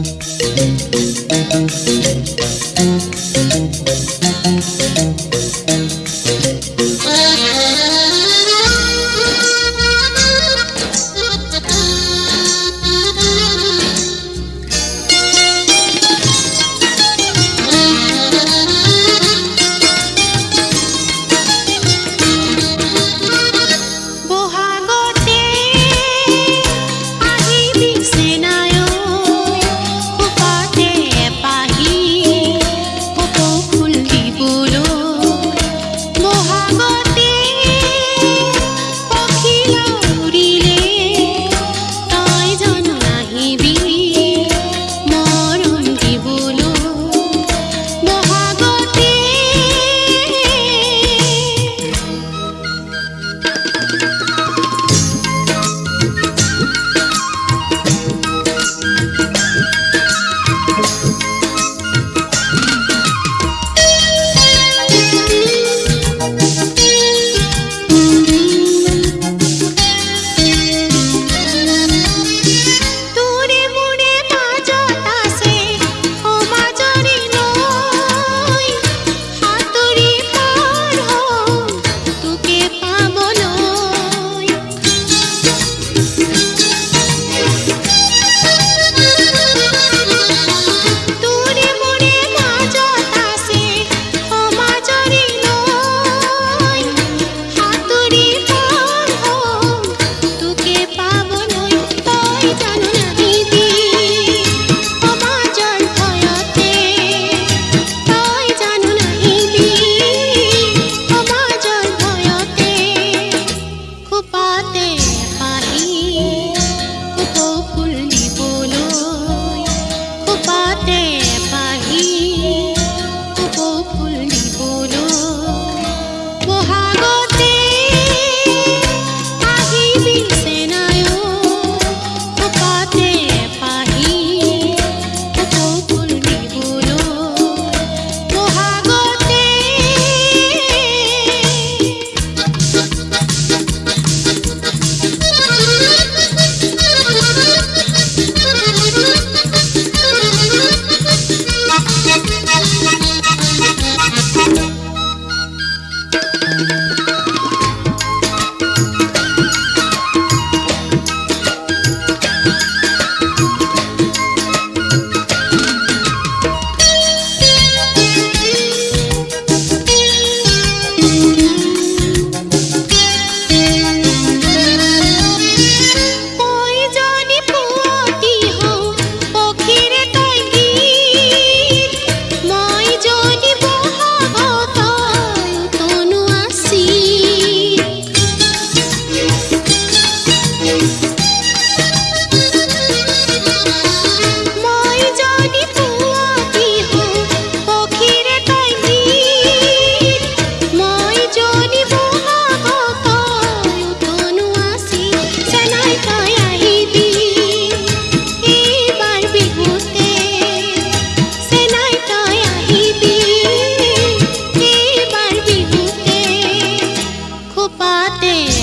Thank you. Mate.